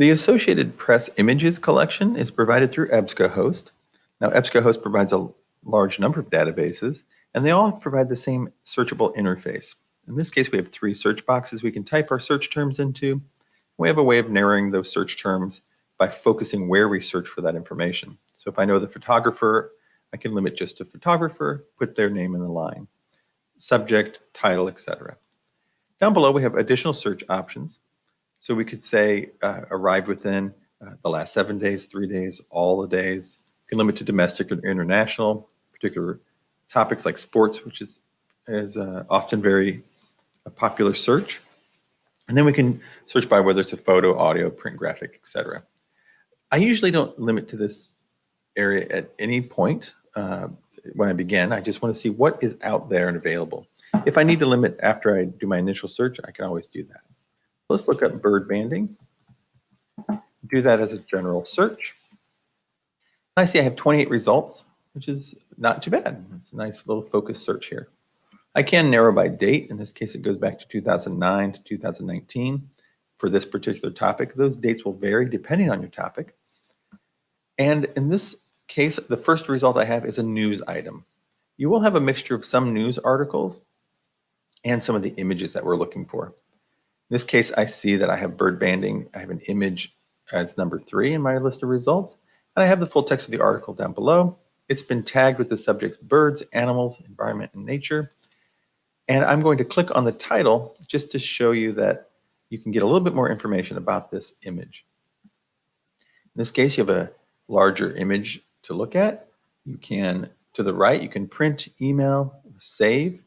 The Associated Press Images collection is provided through EBSCOhost. Now, EBSCOhost provides a large number of databases, and they all provide the same searchable interface. In this case, we have three search boxes we can type our search terms into. We have a way of narrowing those search terms by focusing where we search for that information. So if I know the photographer, I can limit just to photographer, put their name in the line, subject, title, etc. Down below, we have additional search options. So we could say uh, arrived within uh, the last seven days, three days, all the days. You can limit to domestic or international, particular topics like sports, which is, is uh, often very a popular search. And then we can search by whether it's a photo, audio, print graphic, etc. I usually don't limit to this area at any point uh, when I begin. I just want to see what is out there and available. If I need to limit after I do my initial search, I can always do that. Let's look up bird banding. Do that as a general search. I see I have 28 results, which is not too bad. It's a nice little focused search here. I can narrow by date. In this case, it goes back to 2009 to 2019 for this particular topic. Those dates will vary depending on your topic. And in this case, the first result I have is a news item. You will have a mixture of some news articles and some of the images that we're looking for. In this case, I see that I have bird banding. I have an image as number three in my list of results, and I have the full text of the article down below. It's been tagged with the subjects birds, animals, environment, and nature. And I'm going to click on the title just to show you that you can get a little bit more information about this image. In this case, you have a larger image to look at. You can, to the right, you can print, email, save,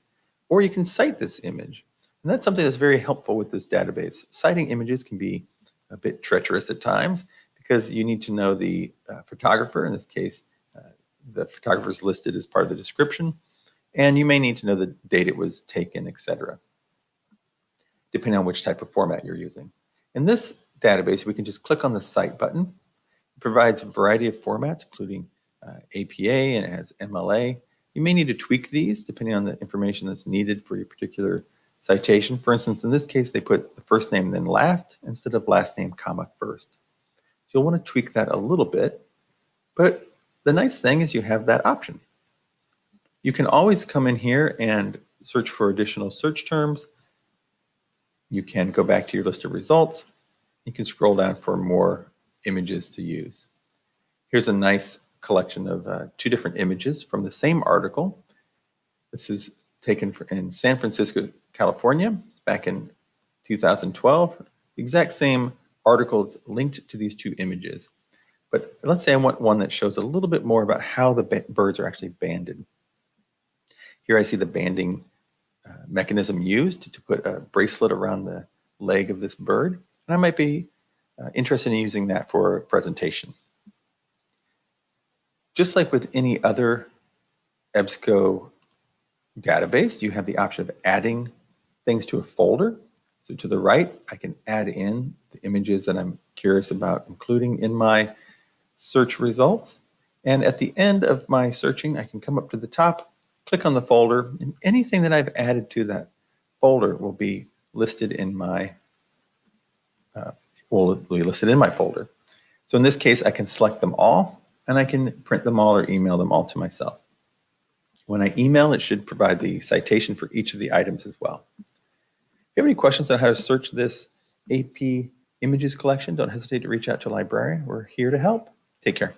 or you can cite this image. And that's something that's very helpful with this database. Citing images can be a bit treacherous at times because you need to know the uh, photographer, in this case, uh, the photographer is listed as part of the description, and you may need to know the date it was taken, etc., depending on which type of format you're using. In this database, we can just click on the Cite button. It provides a variety of formats, including uh, APA and has MLA. You may need to tweak these depending on the information that's needed for your particular citation. For instance, in this case, they put the first name then last instead of last name comma first. So you'll want to tweak that a little bit, but the nice thing is you have that option. You can always come in here and search for additional search terms. You can go back to your list of results. You can scroll down for more images to use. Here's a nice collection of uh, two different images from the same article. This is taken in San Francisco, California, it's back in 2012. The exact same articles linked to these two images. But let's say I want one that shows a little bit more about how the birds are actually banded. Here I see the banding uh, mechanism used to put a bracelet around the leg of this bird. And I might be uh, interested in using that for a presentation. Just like with any other EBSCO database, you have the option of adding things to a folder. So to the right, I can add in the images that I'm curious about including in my search results. And at the end of my searching, I can come up to the top click on the folder, and anything that I've added to that folder will be listed in my uh, will be listed in my folder. So in this case, I can select them all, and I can print them all or email them all to myself. When I email, it should provide the citation for each of the items as well. If you have any questions on how to search this AP images collection, don't hesitate to reach out to a librarian. We're here to help. Take care.